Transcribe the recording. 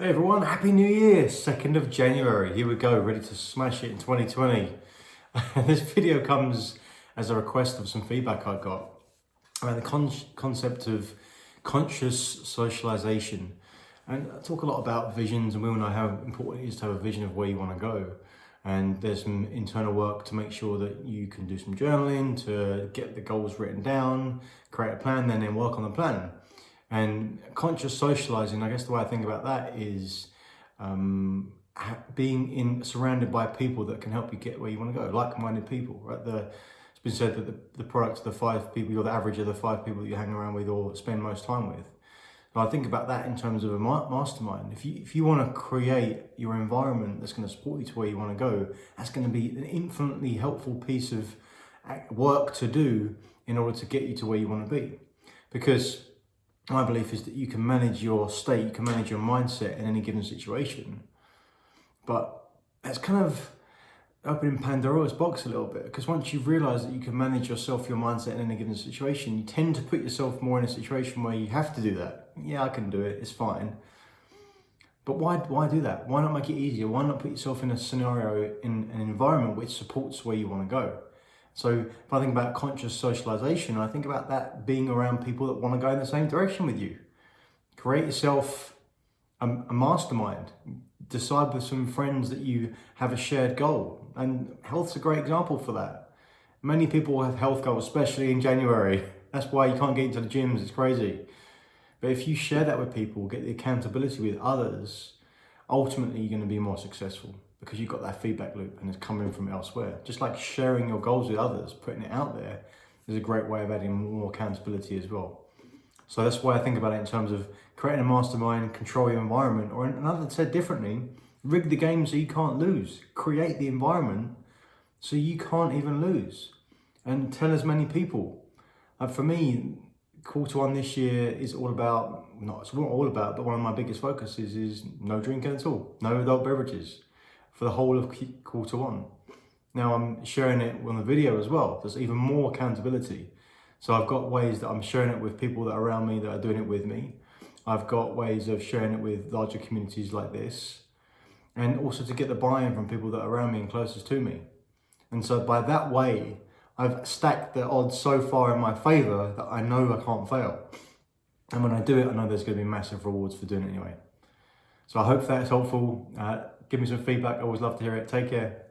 Hey everyone, Happy New Year! 2nd of January, here we go, ready to smash it in 2020. this video comes as a request of some feedback I got around the con concept of conscious socialization. And I talk a lot about visions and we all know how important it is to have a vision of where you want to go. And there's some internal work to make sure that you can do some journaling, to get the goals written down, create a plan, then work on the plan. And conscious socializing, I guess the way I think about that is um, being in surrounded by people that can help you get where you want to go, like-minded people, right? The, it's been said that the, the product of the five people, you're the average of the five people that you hang around with or spend most time with. And I think about that in terms of a mastermind. If you, if you want to create your environment that's going to support you to where you want to go, that's going to be an infinitely helpful piece of work to do in order to get you to where you want to be. Because my belief is that you can manage your state, you can manage your mindset in any given situation. But that's kind of opening Pandora's box a little bit because once you've realized that you can manage yourself, your mindset in any given situation, you tend to put yourself more in a situation where you have to do that. Yeah, I can do it, it's fine. But why, why do that? Why not make it easier? Why not put yourself in a scenario, in an environment which supports where you want to go? So if I think about conscious socialization, I think about that being around people that want to go in the same direction with you. Create yourself a, a mastermind. Decide with some friends that you have a shared goal. And health's a great example for that. Many people have health goals, especially in January. That's why you can't get into the gyms, it's crazy. But if you share that with people, get the accountability with others, ultimately you're going to be more successful because you've got that feedback loop and it's coming from elsewhere. Just like sharing your goals with others, putting it out there is a great way of adding more accountability as well. So that's why I think about it in terms of creating a mastermind, control your environment, or another said differently, rig the game so you can't lose. Create the environment so you can't even lose. And tell as many people. Uh, for me, quarter one this year is all about, not it's not all about, but one of my biggest focuses is no drinking at all, no adult beverages for the whole of quarter one. Now I'm sharing it on the video as well. There's even more accountability. So I've got ways that I'm sharing it with people that are around me that are doing it with me. I've got ways of sharing it with larger communities like this. And also to get the buy-in from people that are around me and closest to me. And so by that way, I've stacked the odds so far in my favor that I know I can't fail. And when I do it, I know there's going to be massive rewards for doing it anyway. So I hope that's helpful. Uh, give me some feedback. I always love to hear it. Take care.